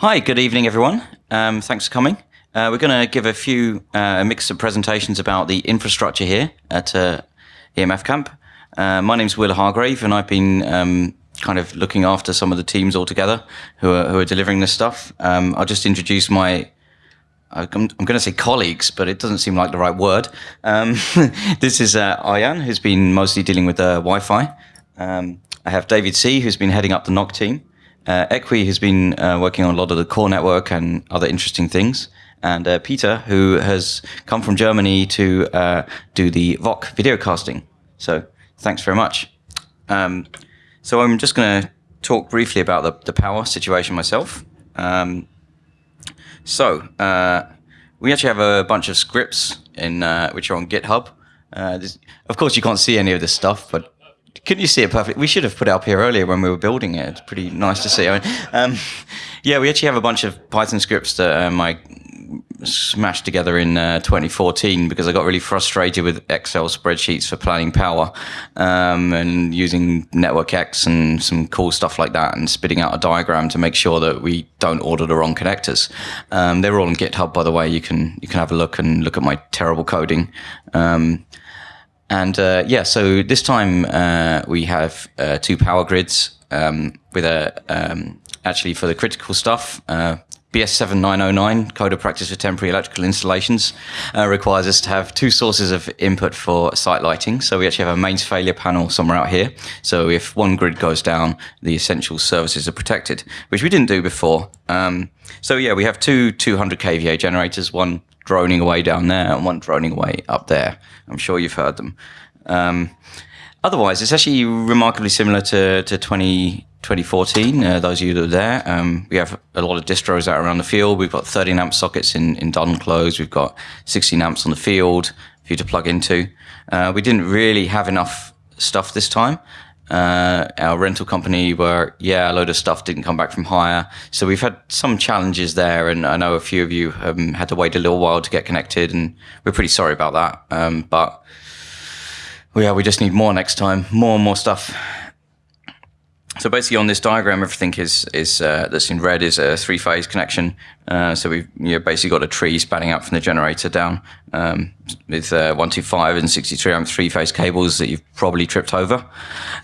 Hi, good evening, everyone. Um, thanks for coming. Uh, we're going to give a few, uh, a mix of presentations about the infrastructure here at uh, EMF Camp. Uh, my name's Will Hargrave, and I've been um, kind of looking after some of the teams altogether who are, who are delivering this stuff. Um, I'll just introduce my I'm, going to say colleagues, but it doesn't seem like the right word. Um, this is uh, Arjan, who's been mostly dealing with uh, Wi-Fi. Um, I have David C, who's been heading up the NOC team. Uh, Equi has been uh, working on a lot of the core network and other interesting things. And uh, Peter, who has come from Germany to uh, do the VOC video casting. So thanks very much. Um, so I'm just going to talk briefly about the, the power situation myself. Um, so uh, we actually have a bunch of scripts in uh, which are on GitHub. This, of course, you can't see any of this stuff, but couldn't you see it perfectly? We should have put it up here earlier when we were building it. It's pretty nice to see. I mean, um, yeah, we actually have a bunch of Python scripts that um, I smashed together in uh, 2014 because I got really frustrated with Excel spreadsheets for planning power um, and using NetworkX and some cool stuff like that and spitting out a diagram to make sure that we don't order the wrong connectors. Um, they're all on GitHub, by the way. You can you can have a look and look at my terrible coding. And uh, yeah, so this time uh, we have uh, two power grids um, with a um, actually for the critical stuff. Uh, BS7909, Code of Practice for Temporary Electrical Installations, uh, requires us to have two sources of input for site lighting. So we actually have a mains failure panel somewhere out here. So if one grid goes down, the essential services are protected, which we didn't do before. Um, so yeah, we have two 200 kVA generators, one droning away down there and one droning away up there. I'm sure you've heard them. Um, otherwise, it's actually remarkably similar to, to 20, 2014, uh, those of you that are there. Um, we have a lot of distros out around the field. We've got 30 amp sockets in, in done close. We've got 16 amps on the field for you to plug into. Uh, we didn't really have enough stuff this time. Uh, our rental company were, yeah, a load of stuff didn't come back from hire. So we've had some challenges there. And I know a few of you um, had to wait a little while to get connected. And we're pretty sorry about that. Um, but yeah, we just need more next time, more and more stuff. So basically, on this diagram, everything is is uh, that's in red is a three-phase connection. Uh, so we've you know, basically got a tree spanning out from the generator down um, with uh, 125 and 63 amp three-phase cables that you've probably tripped over.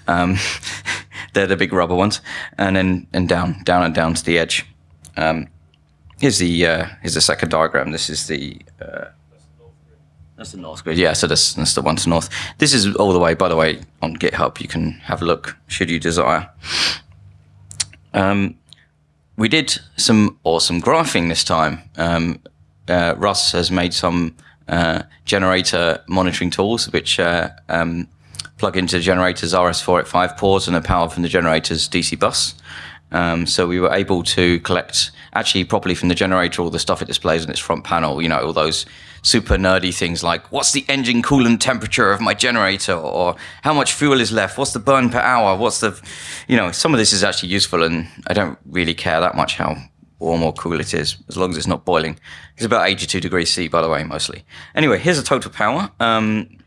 Um, they're the big rubber ones, and then and down, down and down to the edge. Um, here's the uh, here's the second diagram. This is the uh, that's the north grid. Yeah, so that's, that's the one to north. This is all the way, by the way, on GitHub. You can have a look should you desire. Um, we did some awesome graphing this time. Um, uh, Russ has made some uh, generator monitoring tools which uh, um, plug into the generator's RS485 ports and the power from the generator's DC bus. Um, so we were able to collect actually properly from the generator all the stuff it displays on its front panel, you know, all those super nerdy things like what's the engine coolant temperature of my generator or how much fuel is left, what's the burn per hour, what's the, you know, some of this is actually useful and I don't really care that much how warm or cool it is, as long as it's not boiling. It's about 82 degrees C, by the way, mostly. Anyway, here's the total power. Um,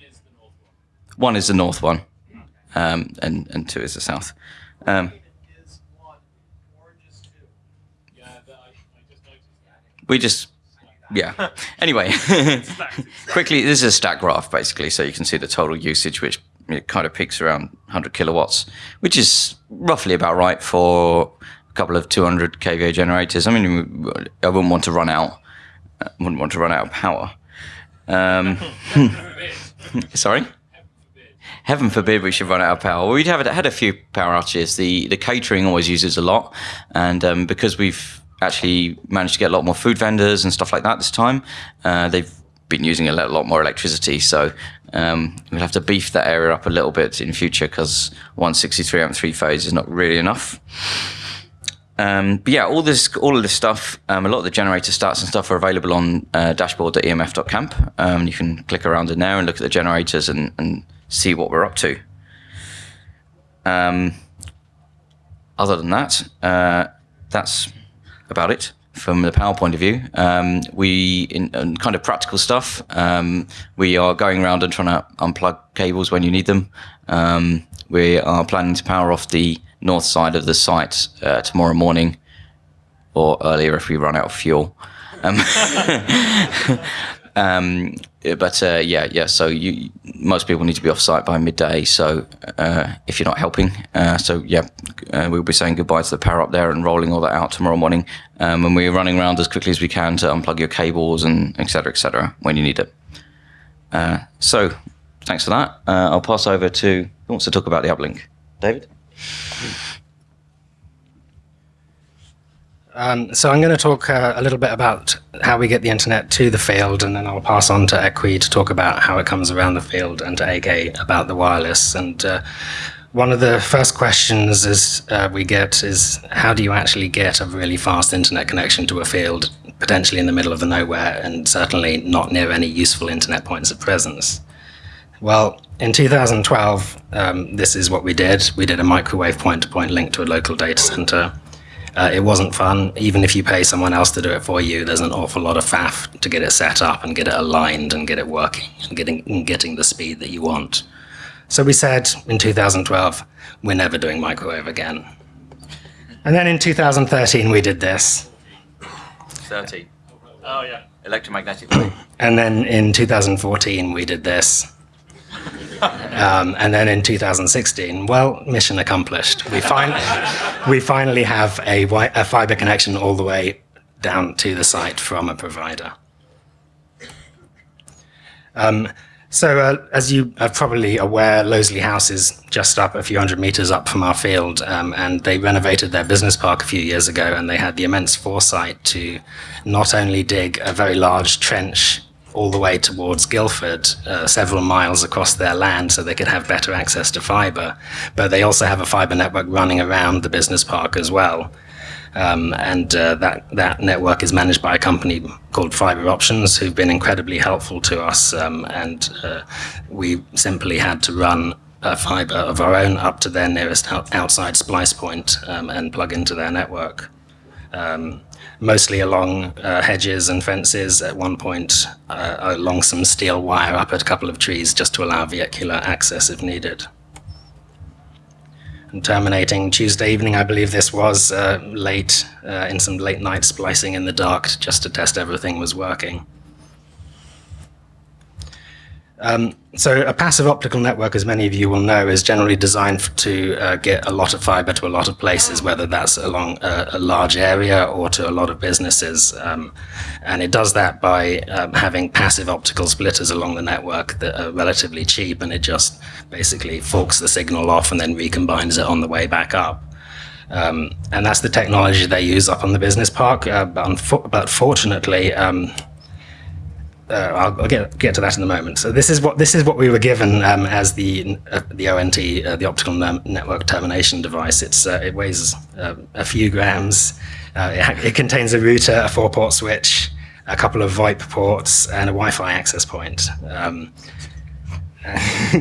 is the north one. one is the north one, um, and, and two is the south. Um, we just yeah. Anyway, quickly, this is a stack graph basically, so you can see the total usage, which kind of peaks around 100 kilowatts, which is roughly about right for a couple of 200 kVA generators. I mean, I wouldn't want to run out. I wouldn't want to run out of power. Um, sorry. Heaven forbid we should run out of power. We'd have had a few power outages. The the catering always uses a lot, and um, because we've actually managed to get a lot more food vendors and stuff like that this time. Uh, they've been using a lot more electricity, so um, we'll have to beef that area up a little bit in future because 163 amp three phase is not really enough. Um, but yeah, all this, all of this stuff, um, a lot of the generator stats and stuff are available on uh, dashboard.emf.camp. Um, you can click around in there and look at the generators and, and see what we're up to. Um, other than that, uh, that's about it from the power point of view. Um, we, in, in, kind of practical stuff, um, we are going around and trying to unplug cables when you need them. Um, we are planning to power off the north side of the site uh, tomorrow morning, or earlier if we run out of fuel. But uh, yeah, yeah. So you, most people need to be off site by midday. So uh, if you're not helping, uh, so yeah, uh, we'll be saying goodbye to the power up there and rolling all that out tomorrow morning. Um, and we're running around as quickly as we can to unplug your cables and etc. etc. when you need it. Uh, so thanks for that. Uh, I'll pass over to who wants to talk about the uplink, David. Um, so I'm going to talk uh, a little bit about how we get the internet to the field, and then I'll pass on to Equi to talk about how it comes around the field, and to AK about the wireless. And uh, one of the first questions is uh, we get is how do you actually get a really fast internet connection to a field, potentially in the middle of the nowhere, and certainly not near any useful internet points of presence? Well, in 2012, um, this is what we did. We did a microwave point-to-point -point link to a local data center uh, it wasn't fun. Even if you pay someone else to do it for you, there's an awful lot of faff to get it set up and get it aligned and get it working and getting, and getting the speed that you want. So we said in 2012, we're never doing microwave again. And then in 2013, we did this. 13. Oh, yeah. Electromagnetic And then in 2014, we did this. Um, and then in 2016, well, mission accomplished. We, fin we finally have a, a fiber connection all the way down to the site from a provider. Um, so uh, as you are probably aware, Loseley House is just up a few hundred meters up from our field, um, and they renovated their business park a few years ago, and they had the immense foresight to not only dig a very large trench all the way towards Guildford, uh, several miles across their land, so they could have better access to fiber. But they also have a fiber network running around the business park as well. Um, and uh, that that network is managed by a company called Fiber Options, who've been incredibly helpful to us. Um, and uh, we simply had to run a fiber of our own up to their nearest outside splice point um, and plug into their network. Mostly along uh, hedges and fences, at one point uh, along some steel wire up at a couple of trees just to allow vehicular access if needed. And terminating Tuesday evening, I believe this was uh, late, uh, in some late night splicing in the dark just to test everything was working. Um, so a passive optical network, as many of you will know, is generally designed to uh, get a lot of fiber to a lot of places, whether that's along a, a large area or to a lot of businesses. Um, and it does that by um, having passive optical splitters along the network that are relatively cheap, and it just basically forks the signal off and then recombines it on the way back up. Um, and that's the technology they use up on the business park. Uh, but, but, fortunately, um, uh, I'll, I'll, get get to that in a moment. So this is what this is what we were given um, as the uh, the ONT, uh, the optical network termination device. It's uh, it weighs uh, a few grams. Uh, it, it, contains a router, a four-port switch, a couple of VoIP ports, and a Wi-Fi access point. Um,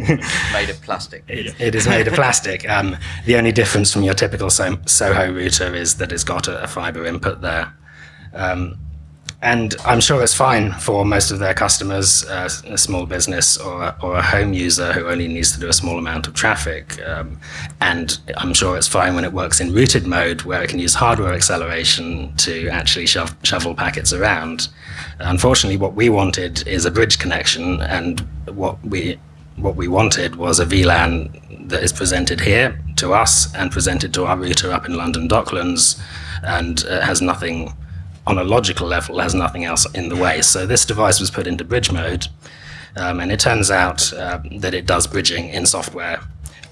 made of plastic. It, it is made of plastic. Um, the only difference from your typical so Soho router is that it's got a, a fiber input there. Um, and I'm sure it's fine for most of their customers, uh, a small business or, or a home user who only needs to do a small amount of traffic. Um, and I'm sure it's fine when it works in routed mode, where it can use hardware acceleration to actually shove, shovel packets around. Unfortunately, what we wanted is a bridge connection, and what we what we wanted was a VLAN that is presented here to us and presented to our router up in London Docklands, and uh, has nothing on a logical level has nothing else in the way. So this device was put into bridge mode, um, and it turns out uh, that it does bridging in software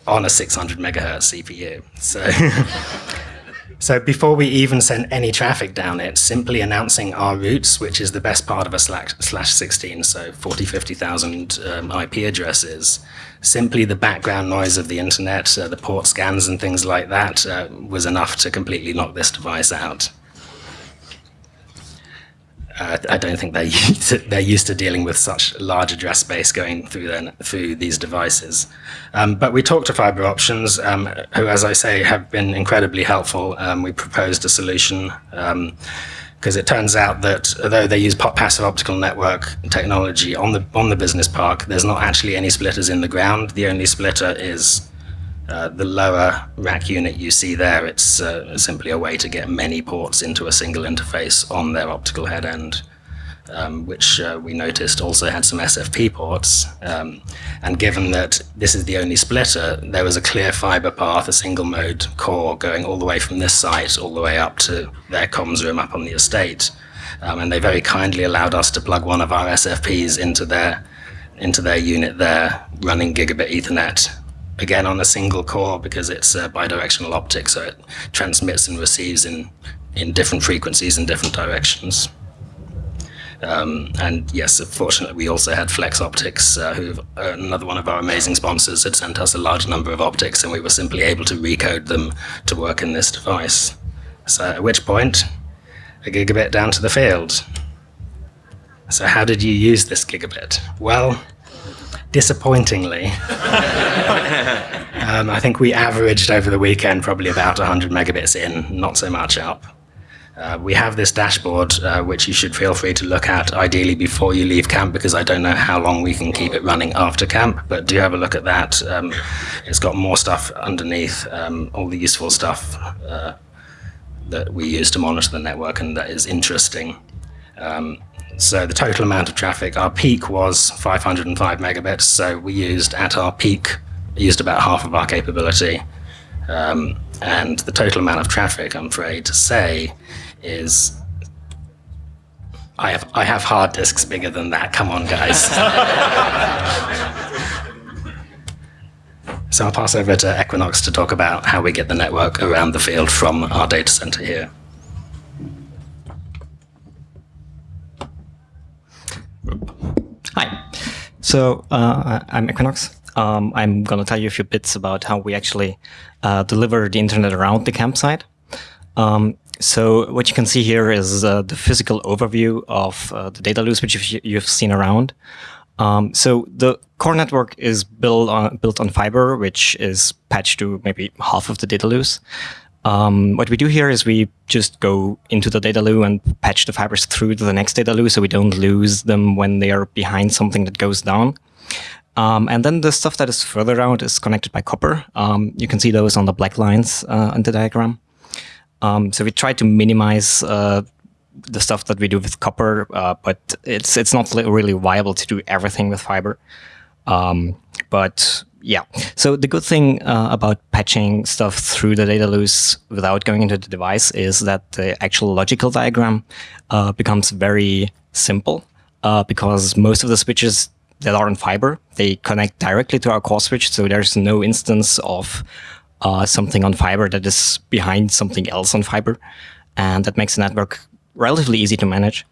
on a 600 megahertz CPU. So, so before we even send any traffic down it, simply announcing our routes, which is the best part of a slash, slash 16, so 40, 50,000 um, IP addresses, simply the background noise of the internet, uh, the port scans and things like that uh, was enough to completely knock this device out uh, I don't think they're used, to, they're used to dealing with such large address space going through their, through these devices. Um, but we talked to Fiber Options, um, who, as I say, have been incredibly helpful. Um, we proposed a solution because um, it turns out that although they use passive optical network technology on the on the business park, there's not actually any splitters in the ground. The only splitter is Uh, the lower rack unit you see there, it's uh, simply a way to get many ports into a single interface on their optical head end, um, which uh, we noticed also had some SFP ports. Um, and given that this is the only splitter, there was a clear fiber path, a single mode core going all the way from this site all the way up to their comms room up on the estate. Um, and they very kindly allowed us to plug one of our SFPs into their into their unit there, running gigabit Ethernet again on a single core because it's a bidirectional optic, so it transmits and receives in, in different frequencies in different directions. Um, and yes, fortunately, we also had Flexoptix, uh, who uh, another one of our amazing sponsors had sent us a large number of optics, and we were simply able to recode them to work in this device. So at which point, a gigabit down to the field. So how did you use this gigabit? Well, disappointingly, um, I think we averaged over the weekend probably about 100 megabits in, not so much up. Uh, we have this dashboard, uh, which you should feel free to look at, ideally before you leave camp, because I don't know how long we can keep it running after camp, but do have a look at that. Um, it's got more stuff underneath, um, all the useful stuff uh, that we use to monitor the network, and that is interesting. Um, so the total amount of traffic, our peak was 505 megabits. So we used at our peak, used about half of our capability. Um, and the total amount of traffic, I'm afraid to say, is I have I have hard disks bigger than that. Come on, guys. so I'll pass over to Equinox to talk about how we get the network around the field from our data center here. Hi. So uh, I'm Equinox. Um, I'm going to tell you a few bits about how we actually uh, deliver the internet around the campsite. Um, so what you can see here is uh, the physical overview of uh, the data loose, which you've seen around. Um, so the core network is built on, built on fiber, which is patched to maybe half of the data loose. Um, what we do here is we just go into the data loo and patch the fibers through to the next data loo so we don't lose them when they are behind something that goes down. Um, and then the stuff that is further out is connected by copper. Um, you can see those on the black lines uh, in the diagram. Um, so we try to minimize uh, the stuff that we do with copper, uh, but it's it's not really viable to do everything with fiber. Um, but yeah. So the good thing uh, about patching stuff through the data loose without going into the device is that the actual logical diagram uh, becomes very simple uh, because most of the switches that are in fiber, they connect directly to our core switch. So there's no instance of uh, something on fiber that is behind something else on fiber. And that makes the network relatively easy to manage.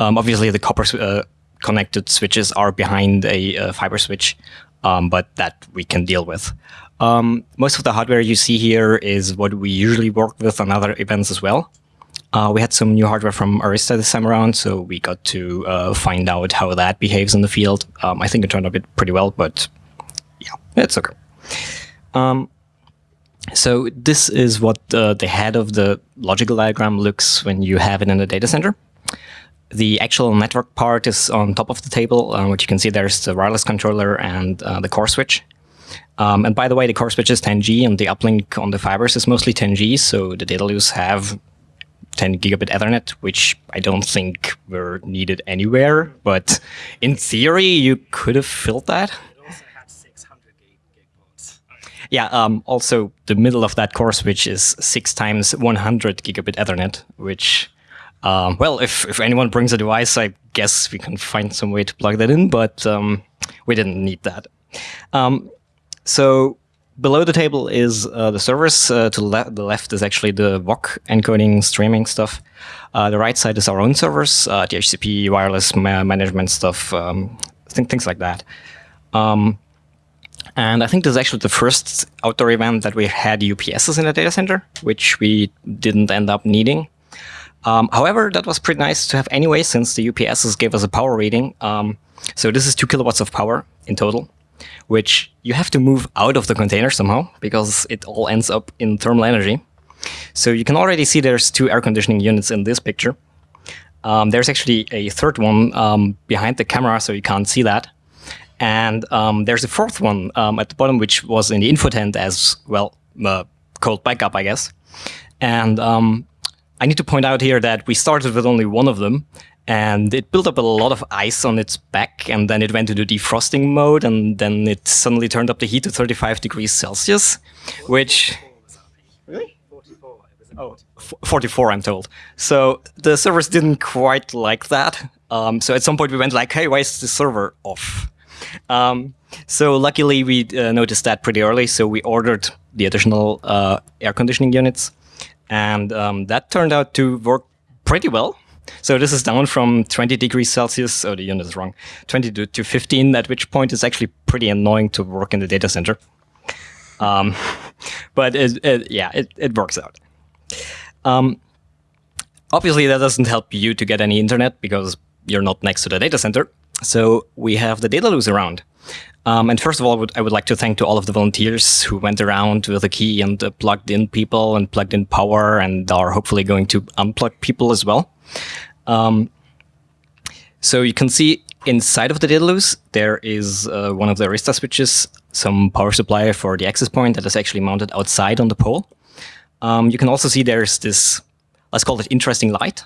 Um, obviously, the copper uh, connected switches are behind a, a fiber switch um, but that we can deal with. Um, most of the hardware you see here is what we usually work with on other events as well. Uh, we had some new hardware from Arista this time around, so we got to uh, find out how that behaves in the field. Um, I think it turned out pretty well, but yeah, it's okay. Um, so this is what uh, the head of the logical diagram looks when you have it in the data center. The actual network part is on top of the table, uh, which you can see there's the wireless controller and uh, the core switch. Um, and by the way, the core switch is 10G and the uplink on the fibers is mostly 10G, so the data loose have 10 gigabit Ethernet, which I don't think were needed anywhere, but in theory, you could have filled that. Yeah, um, also the middle of that core switch is six times 100 gigabit Ethernet, which um, well, if, if anyone brings a device, I guess we can find some way to plug that in, but um, we didn't need that. Um, so below the table is uh, the servers. Uh, to le the left is actually the VOC encoding streaming stuff. Uh, the right side is our own servers, uh, DHCP, wireless ma management stuff, um, th things like that. Um, and I think this is actually the first outdoor event that we had UPSs in the data center, which we didn't end up needing. Um, however, that was pretty nice to have anyway, since the UPSs gave us a power reading. Um, so this is two kilowatts of power in total, which you have to move out of the container somehow, because it all ends up in thermal energy. So you can already see there's two air conditioning units in this picture. Um, there's actually a third one um, behind the camera, so you can't see that. And um, there's a fourth one um, at the bottom, which was in the info tent as well, uh, called backup, I guess. And um, I need to point out here that we started with only one of them, and it built up a lot of ice on its back, and then it went into defrosting mode, and then it suddenly turned up the heat to 35 degrees Celsius, which. Really? 44. Oh, 44, I'm told. So the servers didn't quite like that. Um, so at some point we went like, hey, why is the server off? Um, so luckily we uh, noticed that pretty early, so we ordered the additional uh, air conditioning units, and um, that turned out to work pretty well. So this is down from 20 degrees Celsius, oh the unit is wrong, 20 to, to 15, at which point it's actually pretty annoying to work in the data center. Um, but it, it, yeah, it, it works out. Um, obviously that doesn't help you to get any internet because you're not next to the data center. So we have the data loos around. Um, and first of all, I would, I would, like to thank to all of the volunteers who went around with a key and uh, plugged in people and plugged in power and are hopefully going to unplug people as well. Um, so you can see inside of the data loos, there is uh, one of the Arista switches, some power supply for the access point that is actually mounted outside on the pole. Um, you can also see there's this, let's call it interesting light,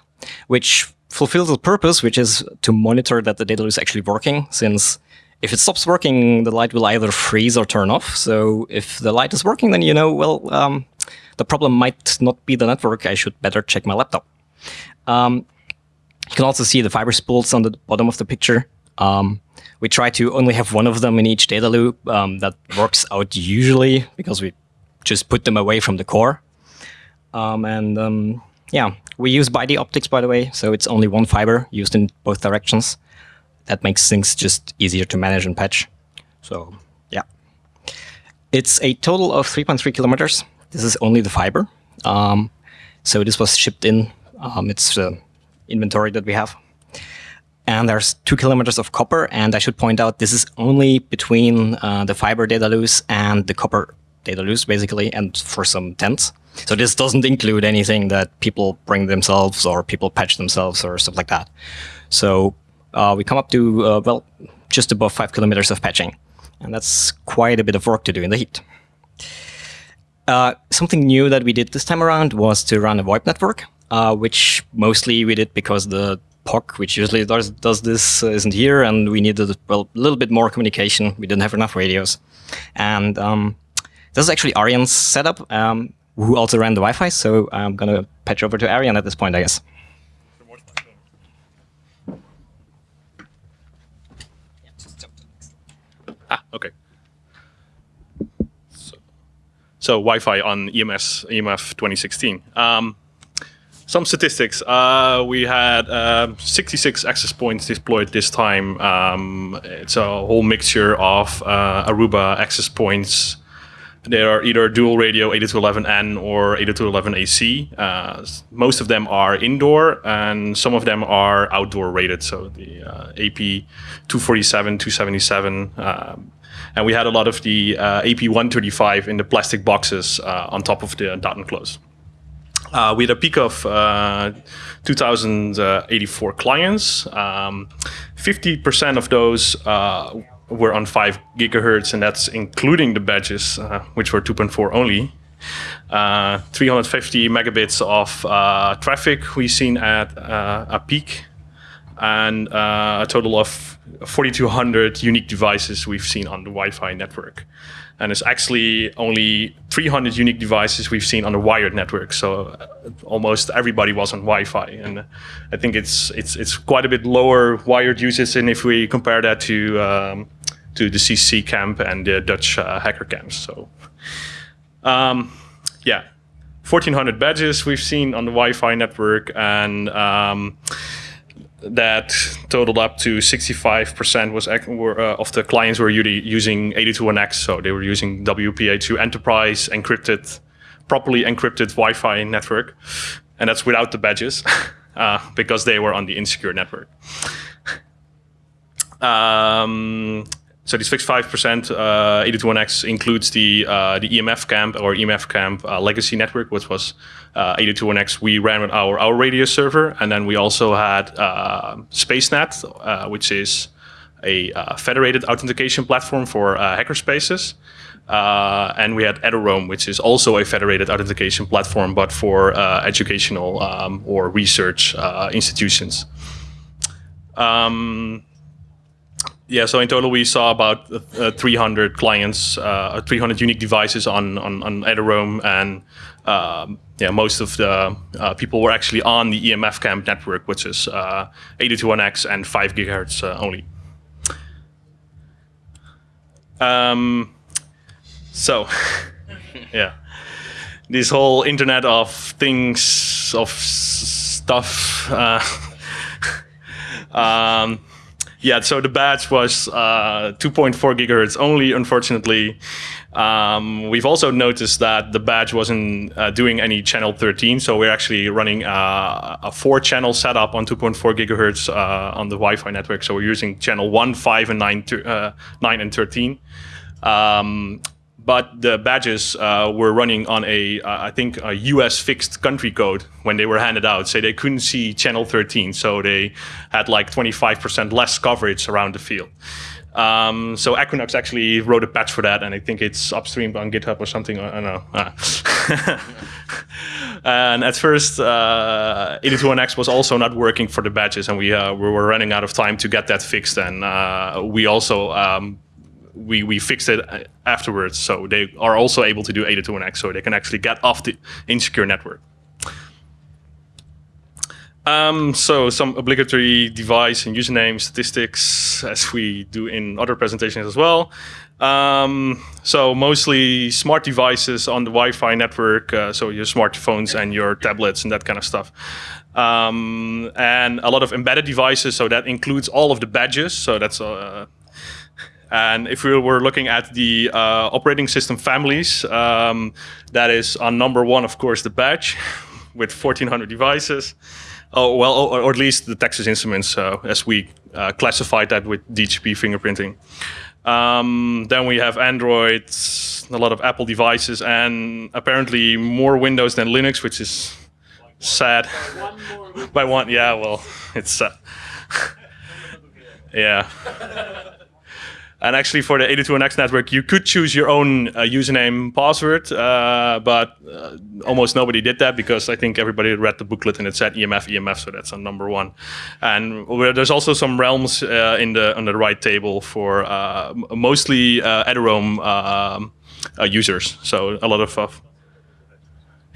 which fulfills the purpose, which is to monitor that the data loos is actually working, since if it stops working, the light will either freeze or turn off. So if the light is working, then you know, well, um, the problem might not be the network. I should better check my laptop. Um, you can also see the fiber spools on the bottom of the picture. Um, we try to only have one of them in each data loo. Um, that works out usually because we just put them away from the core. Um, and um, yeah, we use BiDi optics, by the way, so it's only one fiber used in both directions. That makes things just easier to manage and patch. So yeah. It's a total of 3.3 kilometers. This is only the fiber. Um, so this was shipped in. Um, it's the inventory that we have. And there's two kilometers of copper. And I should point out, this is only between uh, the fiber data loos and the copper data loos, basically, and for some tents. So this doesn't include anything that people bring themselves or people patch themselves or stuff like that. So uh, we come up to, uh, well, just above five kilometers of patching. And that's quite a bit of work to do in the heat. Uh, something new that we did this time around was to run a VoIP network, uh, which mostly we did because the POC, which usually does, does this, uh, isn't here, and we needed well, a little bit more communication. We didn't have enough radios. And um, this is actually Arjan's setup. Um, who also ran the Wi-Fi. So I'm going to patch over to Arjan at this point, I guess. Ah, okay. So, so Wi-Fi on EMS EMF 2016. Um, some statistics. Uh, we had uh, 66 access points deployed this time. Um, it's a whole mixture of uh, Aruba access points, they are either dual radio 8211N or 8211AC. Uh, most of them are indoor and some of them are outdoor rated. So the uh, AP 247, 277. Um, and we had a lot of the uh, AP 135 in the plastic boxes uh, on top of the dot enclose. Uh, we had a peak of uh, 2,084 clients. 50% um, of those were on 5 gigahertz, and that's including the badges, uh, which were 2.4 only. Uh, 350 megabits of uh, traffic we've seen at uh, a peak, and uh, a total of 4,200 unique devices we've seen on the Wi-Fi network. And it's actually only 300 unique devices we've seen on the wired network. So uh, almost everybody was on Wi-Fi, and I think it's it's it's quite a bit lower wired usage. And if we compare that to um, to the CC camp and the Dutch uh, hacker camps. So, um, yeah, 1400 badges we've seen on the Wi-Fi network, and um, that totaled up to 65% was were, uh, of the clients were using 802.1x, so they were using WPA2 enterprise encrypted, properly encrypted Wi-Fi network, and that's without the badges uh, because they were on the insecure network. Um, so this 65% uh, 802.1x includes the uh, the EMF camp or EMF camp uh, legacy network, which was uh, 802.1x. We ran our our RADIUS server, and then we also had uh, SpaceNet, uh, which is a uh, federated authentication platform for hackerspaces. And we had Eduroam, which is also a federated authentication platform, but for educational um, or research institutions. Um, yeah, so in total we saw about uh, 300 clients, uh, 300 unique devices on on, on Eduroam, and um, yeah, most of the uh, people were actually on the EMF camp network, which is 802.1x and 5 gigahertz only. Um, so, yeah, this whole Internet of Things of stuff. Uh, um, yeah, so the badge was uh, 2.4 gigahertz only, unfortunately. Um, we've also noticed that the badge wasn't uh, doing any channel 13, so we're actually running uh, a four channel setup on 2.4 gigahertz uh, on the Wi-Fi network. So we're using channel 1, 5, and 9, uh, 9 and 13. Um, but the badges uh, were running on a, uh, I think, a US fixed country code when they were handed out. So they couldn't see channel 13. So they had like 25% less coverage around the field. Um, so Equinox actually wrote a patch for that, and I think it's upstream on GitHub or something. I don't know. Ah. and at first, uh, 802.1x was also not working for the badges, and we uh, we were running out of time to get that fixed. And uh, we also um, we, we fixed it uh, afterwards. So they are also able to do 802.1x, so they can actually get off the insecure network. Um, so some obligatory device and username statistics, as we do in other presentations as well. Um, so mostly smart devices on the Wi-Fi network, uh, so your smartphones and your tablets and that kind of stuff. Um, and a lot of embedded devices, so that includes all of the badges. So that's uh, and if we were looking at the uh, operating system families, um, that is on number one, of course, the badge with 1,400 devices. Oh, well, or, or at least the Texas Instruments, uh, as we uh, classified that with DHCP fingerprinting. Um, then we have Android, a lot of Apple devices, and apparently more Windows than Linux, which is sad. By one, By one yeah, well, it's uh, yeah. And actually, for the 802.1x network, you could choose your own uh, username password, uh, but uh, almost nobody did that because I think everybody read the booklet and it said EMF, EMF, so that's on number one. And there's also some realms uh, in the on the right table for uh, mostly uh, Eduroam um, users. So a lot of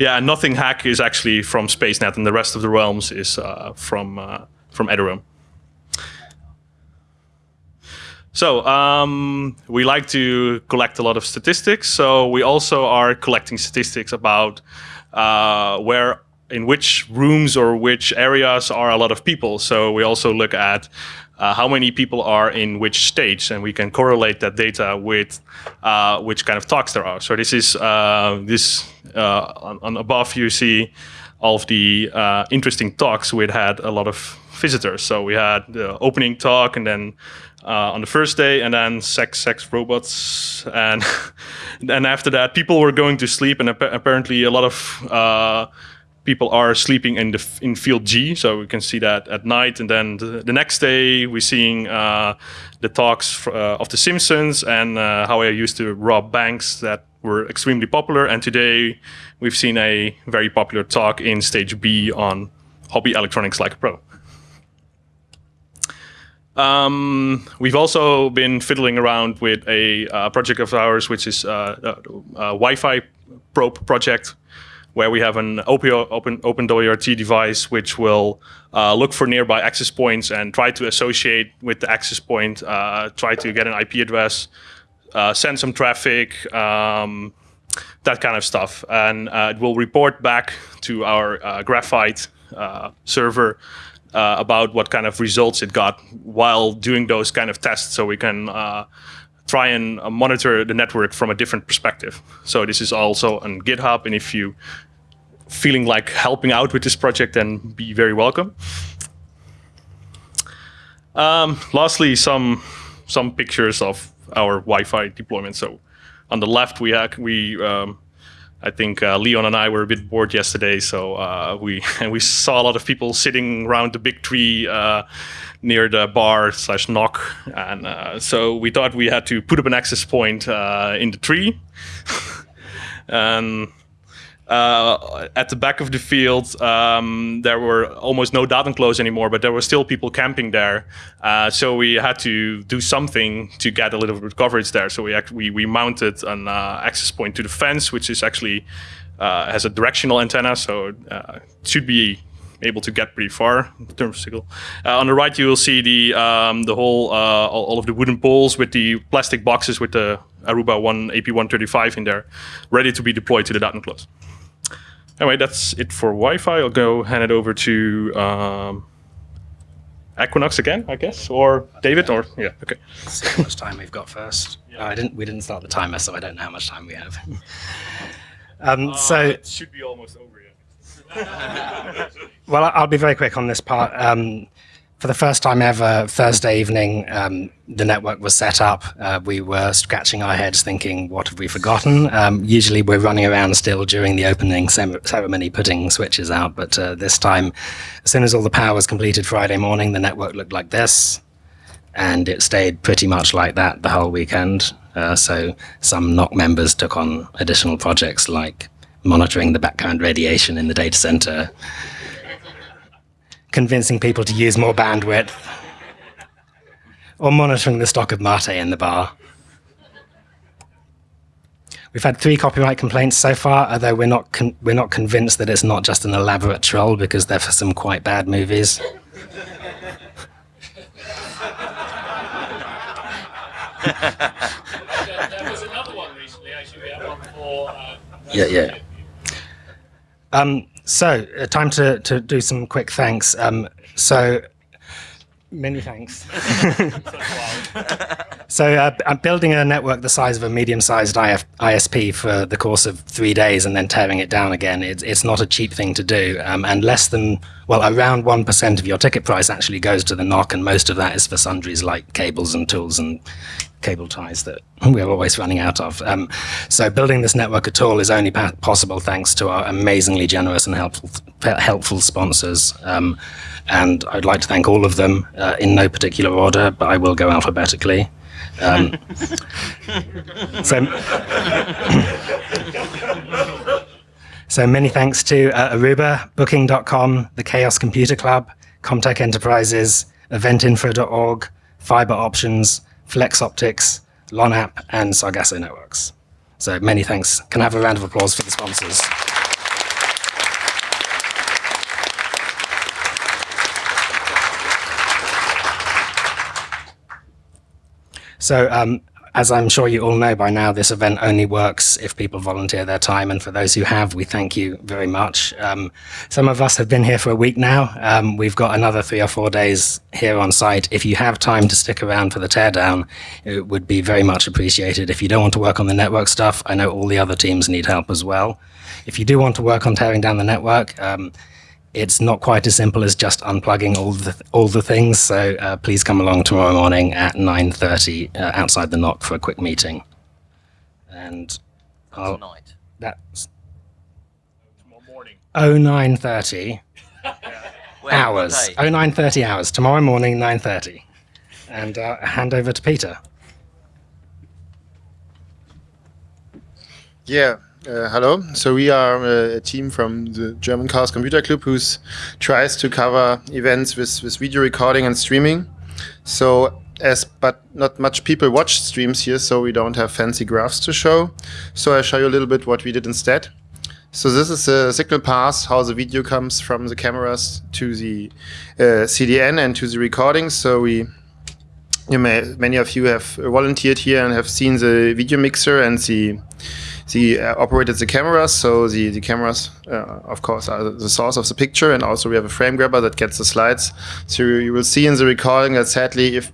yeah, nothing hack is actually from SpaceNet, and the rest of the realms is from from Eduroam. So um, we like to collect a lot of statistics. So we also are collecting statistics about uh, where in which rooms or which areas are a lot of people. So we also look at uh, how many people are in which stage, and we can correlate that data with uh, which kind of talks there are. So this is uh, this uh, on, on, above you see all of the uh, interesting talks. We had a lot of visitors. So we had the opening talk, and then uh, on the first day, and then sex, sex, robots, and and after that, people were going to sleep, and ap apparently a lot of uh, people are sleeping in the in field G, so we can see that at night, and then the, the next day we're seeing uh, the talks uh, of The Simpsons and uh, how I used to rob banks that were extremely popular, and today we've seen a very popular talk in stage B on hobby electronics like a pro. Um, we've also been fiddling around with a uh, project of ours, which is uh, a, a Wi-Fi probe project, where we have an OPO, open, OpenWRT device which will uh, look for nearby access points and try to associate with the access point, uh, try to get an IP address, uh, send some traffic, um, that kind of stuff. And uh, it will report back to our Graphite server uh, about what kind of results it got while doing those kind of tests so we can uh, try and uh, monitor the network from a different perspective. So this is also on GitHub and if you feeling like helping out with this project then be very welcome. Um, lastly, some some pictures of our Wi-Fi deployment. So on the left we have we um, I think uh, Leon and I were a bit bored yesterday, so uh, we and we saw a lot of people sitting around the big tree uh, near the bar slash NOC, and uh, so we thought we had to put up an access point uh, in the tree, uh, at the back of the field, um, there were almost no data enclosed anymore, but there were still people camping there. Uh, so we had to do something to get a little bit of coverage there. So we we, we mounted an uh, access point to the fence, which is actually uh, has a directional antenna, so uh, it should be able to get pretty far in terms of signal. Uh, on the right, you will see the um, the whole uh, all, of the wooden poles with the plastic boxes with the Aruba One AP135 in there, ready to be deployed to the data enclosed. Anyway, that's it for Wi-Fi. I'll go hand it over to um, Equinox again, I guess, or David, or yeah, okay. See how much time we've got first. Oh, I didn't. We didn't start the timer, so I don't know how much time we have. um, so it should be almost over yet. Well, I'll be very quick on this part. Um, for the first time ever, Thursday evening, um, the network was set up. Uh, we were scratching our heads thinking, what have we forgotten? Um, usually we're running around still during the opening ceremony putting switches out, but uh, this time, as soon as all the power was completed Friday morning, the network looked like this. And it stayed pretty much like that the whole weekend. Uh, so some NOC members took on additional projects like monitoring the background radiation in the data center, convincing people to use more bandwidth, or monitoring the stock of mate in the bar. We've had three copyright complaints so far, although we're not con- we're not convinced that it's not just an elaborate troll because they're for some quite bad movies. There was another one recently, actually. We had one for. Uh, Yeah, yeah. Um, so, uh, time to, to do some quick thanks. Um, so, many thanks. so, uh, I'm building a network the size of a medium-sized IF, ISP for the course of three days and then tearing it down again. It's, it's not a cheap thing to do, um, and less than well, around one percent of your ticket price actually goes to the NOC, and most of that is for sundries like cables and tools and cable ties that we're always running out of. Um, so building this network at all is only possible thanks to our amazingly generous and helpful helpful sponsors. Um, and I'd like to thank all of them uh, in no particular order, but I will go alphabetically. Um, so, so many thanks to uh, Aruba, Booking.com, the Chaos Computer Club, Comtech Enterprises, EventInfra.org, Fiber Options, Flex Optics, LONAP, and Sargasso Networks. So many thanks. Can I have a round of applause for the sponsors? So, um, as I'm sure you all know by now, this event only works if people volunteer their time. And for those who have, we thank you very much. Um, some of us have been here for a week now. Um, we've got another three or four days here on site. If you have time to stick around for the teardown, it would be very much appreciated. If you don't want to work on the network stuff, I know all the other teams need help as well. If you do want to work on tearing down the network, um, it's not quite as simple as just unplugging all the all the things. So uh, please come along tomorrow morning at 9:30 uh, outside the NOC for a quick meeting. And I'll, Tonight. that's Tomorrow morning. 09:30 When? hours. What day? 09:30 hours tomorrow morning 9:30. And uh, hand over to Peter. Yeah, uh, hello. So we are uh, a team from the German Chaos Computer Club who tries to cover events with, with video recording and streaming. So as but not much people watch streams here, so we don't have fancy graphs to show. So I show you a little bit what we did instead. So this is a signal path, how the video comes from the cameras to the uh, CDN and to the recording. So we you may, many of you have volunteered here and have seen the video mixer and the the uh, operated the cameras. So the the cameras, uh, of course, are the source of the picture, and also we have a frame grabber that gets the slides. So you will see in the recording that sadly, if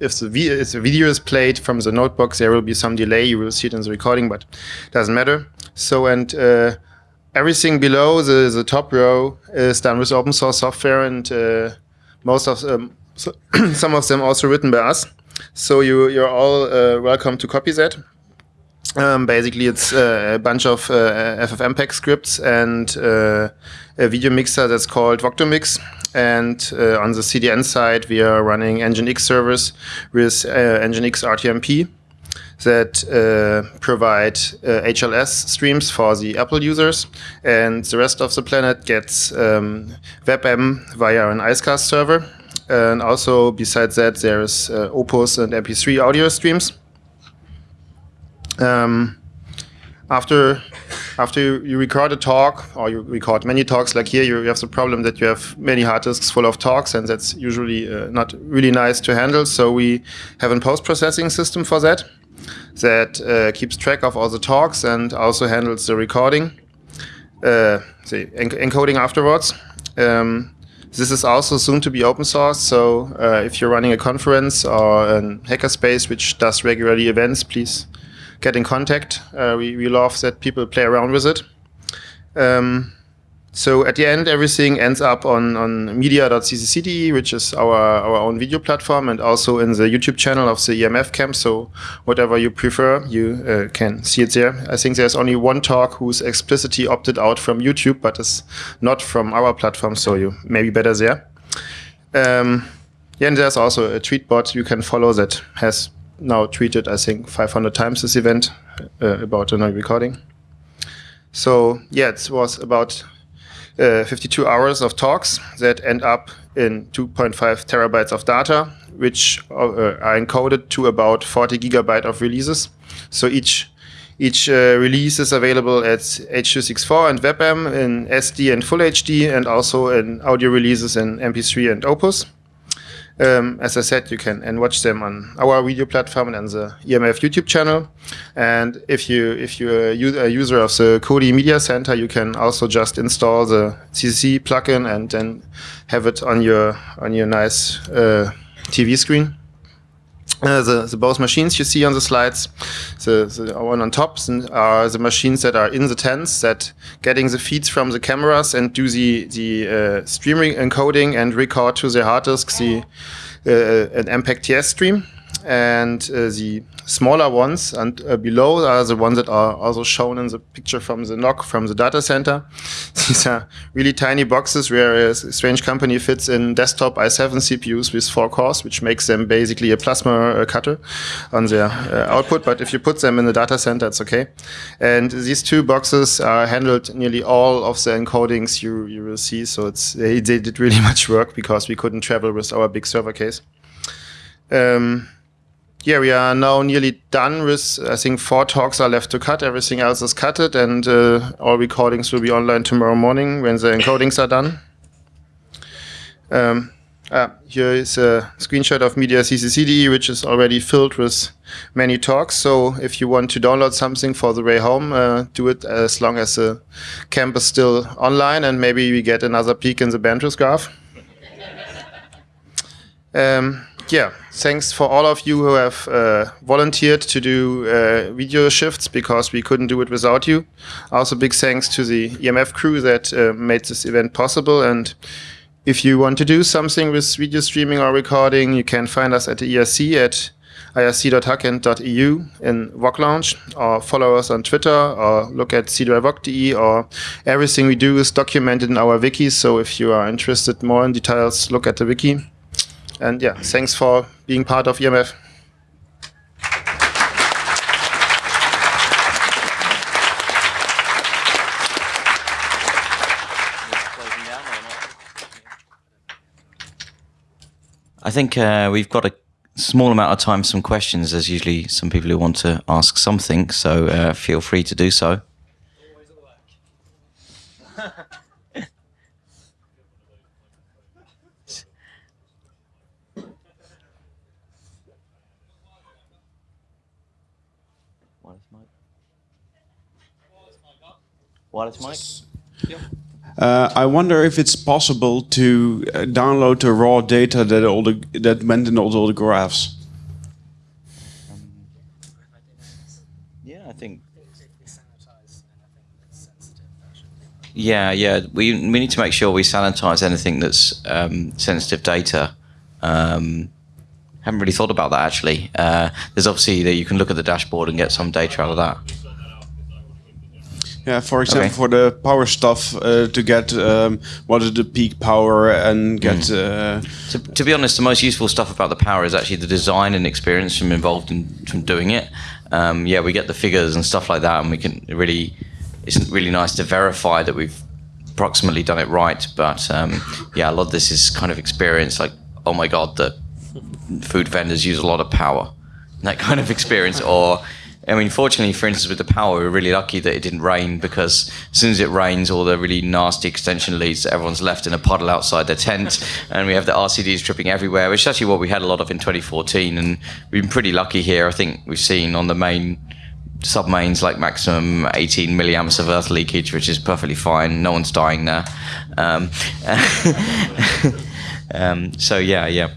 if the, if the video is played from the notebook, there will be some delay. You will see it in the recording, but doesn't matter. So and uh, everything below the the top row is done with open source software, and uh, most of them, so some of them also written by us. So you you're all uh, welcome to copy that. Um, basically, it's uh, a bunch of uh, FFmpeg scripts and uh, a video mixer that's called Voctomix. And uh, on the CDN side, we are running Nginx servers with uh, Nginx RTMP that uh, provide HLS streams for the Apple users. And the rest of the planet gets um, WebM via an Icecast server. And also, besides that, there's Opus and MP3 audio streams. Um, after after you record a talk or you record many talks like here, you have the problem that you have many hard disks full of talks, and that's usually uh, not really nice to handle. So we have a post-processing system for that that uh, keeps track of all the talks and also handles the recording, uh, the enc encoding afterwards. Um, this is also soon to be open source, so uh, if you're running a conference or a hackerspace which does regularly events, please get in contact. Uh, we, we love that people play around with it. Um, so at the end, everything ends up on, on media.ccc.de, which is our, our own video platform, and also in the YouTube channel of the EMF camp. So whatever you prefer, you uh, can see it there. I think there's only one talk who's explicitly opted out from YouTube, but is not from our platform, so you maybe better there. Um, yeah, and there's also a tweet bot you can follow that has now tweeted, I think, 500 times this event uh, about a new recording. So yeah, it was about uh, 52 hours of talks that end up in 2.5 terabytes of data, which uh, are encoded to about 40 gigabyte of releases. So each each uh, release is available at H.264 and WebM in SD and Full HD, and also in audio releases in MP3 and Opus. Um, as I said, you can and watch them on our video platform and the EMF YouTube channel. And if you if you're a user of the Kodi Media Center, you can also just install the CC plugin and then have it on your on your nice uh, TV screen. Uh, the, the, both machines you see on the slides, the, the one on top are the machines that are in the tents that getting the feeds from the cameras and do the, the uh, streaming encoding and record to the hard disk the, uh, an MPEG-TS stream and uh, the smaller ones and uh, below are the ones that are also shown in the picture from the NOC from the data center. These are really tiny boxes where a strange company fits in desktop i7 CPUs with four cores, which makes them basically a plasma uh, cutter on their uh, output. But if you put them in the data center, it's okay. And these two boxes are handled nearly all of the encodings you, you will see. So it's they, they did really much work because we couldn't travel with our big server case. Um, yeah, we are now nearly done with, I think four talks are left to cut. Everything else is cutted and uh, all recordings will be online tomorrow morning when the encodings are done. Um, ah, here is a screenshot of Media CCC.de, which is already filled with many talks. So if you want to download something for the way home, uh, do it as long as the camp is still online and maybe we get another peak in the bandwidth graph. Um, yeah, thanks for all of you who have uh, volunteered to do uh, video shifts because we couldn't do it without you. Also, big thanks to the EMF crew that uh, made this event possible. And if you want to do something with video streaming or recording, you can find us at the IRC at irc.hackint.eu in VOC Lounge, or follow us on Twitter, or look at c or everything we do is documented in our wiki. So if you are interested more in details, look at the wiki. And yeah, thanks for being part of EMF. I think uh, we've got a small amount of time for some questions. There's usually some people who want to ask something, so uh, feel free to do so. Wireless mic? Yep. Uh, I wonder if it's possible to uh, download the raw data that all the that went in all, all the graphs. Um, yeah, I think. Yeah, yeah. We we need to make sure we sanitize anything that's um, sensitive data. Um, haven't really thought about that actually. Uh, there's obviously that you can look at the dashboard and get some data out of that. Yeah, for example, Okay. for the power stuff, uh, to get um, what is the peak power and get. Uh, To, to be honest, the most useful stuff about the power is actually the design and experience from involved in from doing it. Um, yeah, we get the figures and stuff like that, and we can really. It's really nice to verify that we've approximately done it right. But um, yeah, a lot of this is kind of experience. Like, oh my god, the food vendors use a lot of power. That kind of experience, or I mean, fortunately, for instance, with the power, we're really lucky that it didn't rain because as soon as it rains, all the really nasty extension leads, everyone's left in a puddle outside their tent, and we have the RCDs dripping everywhere, which is actually what we had a lot of in 2014. And we've been pretty lucky here. I think we've seen on the main submains like maximum 18 milliamps of earth leakage, which is perfectly fine. No one's dying there. Um, um, so yeah, yeah.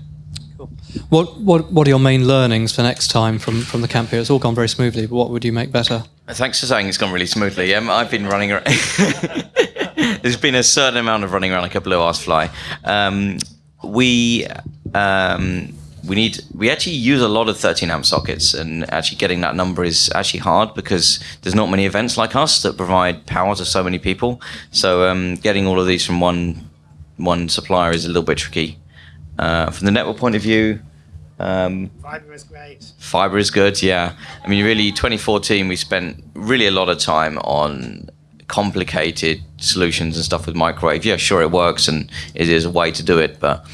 What, what, what are your main learnings for next time from, from the camp here? It's all gone very smoothly, but what would you make better? Thanks for saying it's gone really smoothly. Um, I've been running around. There's been a certain amount of running around like a blue ass fly. Um, we um, we need we actually use a lot of 13 amp sockets, and actually getting that number is actually hard because there's not many events like us that provide power to so many people. So um, getting all of these from one one supplier is a little bit tricky. Uh, from the network point of view, um, Fiber is great. Fiber is good, yeah. I mean, really, 2014, we spent really a lot of time on complicated solutions and stuff with microwave. Yeah, sure, it works and it is a way to do it, but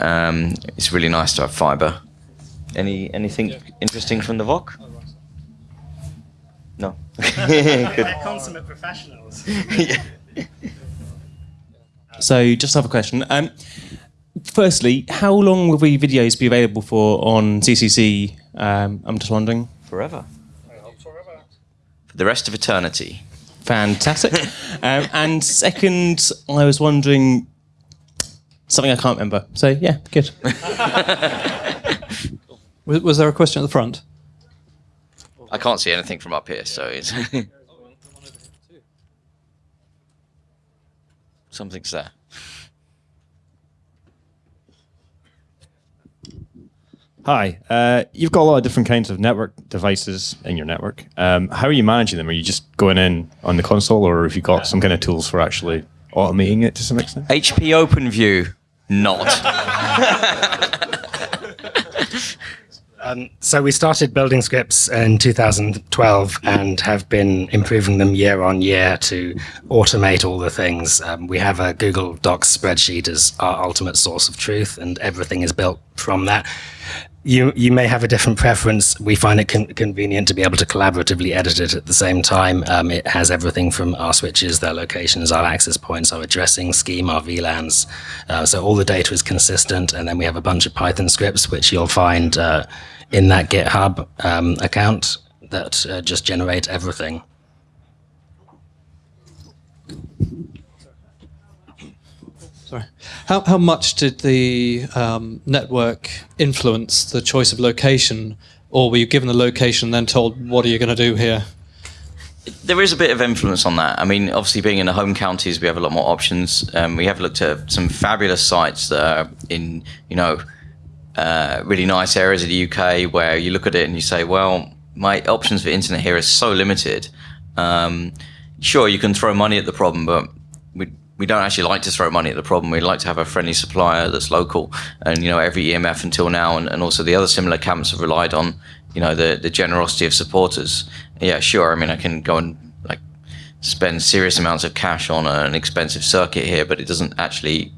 um, it's really nice to have fiber. Any anything interesting from the VOC? No. good. consummate professionals. So, just have a question. Um, firstly, how long will the videos be available for on CCC? Um, I'm just wondering. Forever. For the rest of eternity. Fantastic. um, and second, I was wondering something I can't remember. So, yeah, good. Was, was there a question at the front? I can't see anything from up here, so it's. Something's there. Hi, uh, you've got a lot of different kinds of network devices in your network. Um, how are you managing them? Are you just going in on the console, or have you got some kind of tools for actually automating it to some extent? HP OpenView, not. Um, so we started building scripts in 2012 and have been improving them year on year to automate all the things. Um, we have a Google Docs spreadsheet as our ultimate source of truth, and everything is built from that. You you may have a different preference. We find it con- convenient to be able to collaboratively edit it at the same time. Um, it has everything from our switches, their locations, our access points, our addressing scheme, our VLANs. Uh, so all the data is consistent, and then we have a bunch of Python scripts which you'll find uh, in that GitHub um, account that uh, just generate everything. Sorry. How, how much did the um, network influence the choice of location, or were you given the location and then told, what are you going to do here? There is a bit of influence on that. I mean, obviously, being in the home counties, we have a lot more options. Um, we have looked at some fabulous sites that are in, you know, uh, really nice areas of the UK where you look at it and you say, well, my options for internet here are so limited. Um, sure, you can throw money at the problem, but we we don't actually like to throw money at the problem. We like to have a friendly supplier that's local, and you know every EMF until now, and, and also the other similar camps have relied on you know the the generosity of supporters. Yeah, sure. I mean, I can go and like spend serious amounts of cash on an expensive circuit here, but it doesn't actually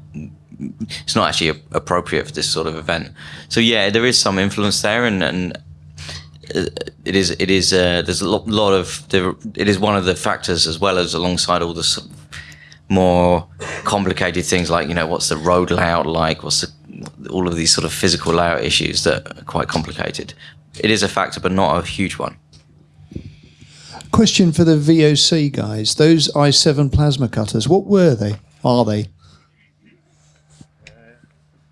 it's not actually appropriate for this sort of event. So yeah, there is some influence there, and, and uh, it is it is uh, there's a lot, lot of there, it is one of the factors as well as alongside all the more complicated things like you know what's the road layout like, what's the, all of these sort of physical layout issues that are quite complicated. It is a factor, but not a huge one. Question for the VOC guys. Those i7 plasma cutters, what were they? Are they?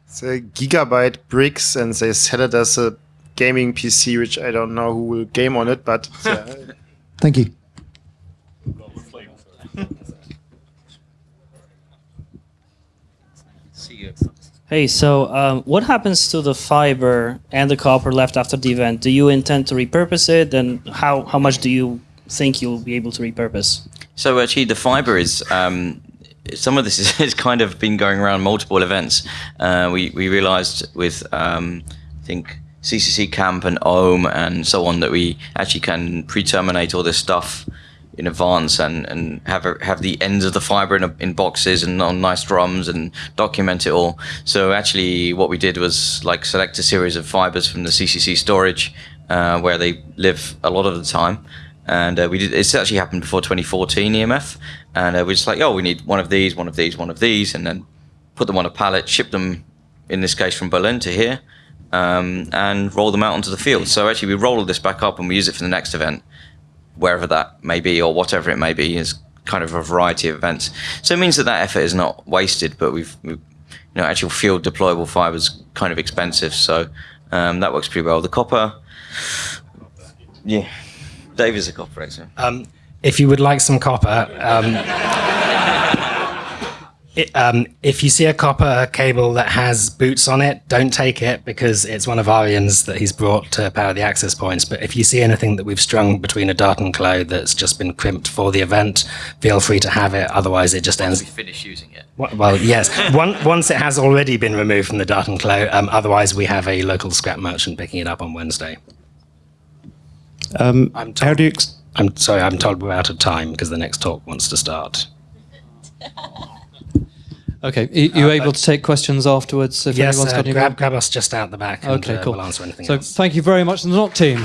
It's a Gigabyte BRIX, and they sell it as a gaming PC, which I don't know who will game on it, but uh, Thank you. Hey, so um, what happens to the fiber and the copper left after the event? Do you intend to repurpose it, and how, how much do you think you'll be able to repurpose? So actually, the fiber is um, some of this is, is kind of been going around multiple events. Uh, we we realized with um, I think CCC Camp and Ohm and so on that we actually can pre-terminate all this stuff in advance and, and have a, have the ends of the fiber in, a, in boxes and on nice drums and document it all. So actually, what we did was like select a series of fibers from the CCC storage uh, where they live a lot of the time. And uh, we did. It's actually happened before 2014 EMF, and uh, we're just like, oh, we need one of these, one of these, one of these, and then put them on a pallet, ship them, in this case from Berlin to here, um, and roll them out onto the field. So actually, we roll this back up and we use it for the next event wherever that may be or whatever it may be is kind of a variety of events. So it means that that effort is not wasted, but we've, we've you know, actual field deployable fiber is kind of expensive, so um, that works pretty well. The copper, yeah, Dave is a copper expert. Um, if you would like some copper, um, it, um, if you see a copper cable that has boots on it, don't take it because it's one of Arian's that he's brought to power the access points. But if you see anything that we've strung between a dart and claw that's just been crimped for the event, feel free to have it. Otherwise, it just ends. Finish using it. Well, yes. One, once it has already been removed from the dart and claw, um, otherwise we have a local scrap merchant picking it up on Wednesday. Um, I'm how do you? Ex- I'm sorry, I'm told we're out of time because the next talk wants to start. Okay, are you able to take questions afterwards if yes, anyone's uh, got any grab, grab us just out the back and Okay, uh, cool. we'll answer anything So else. thank you very much, the NOC team.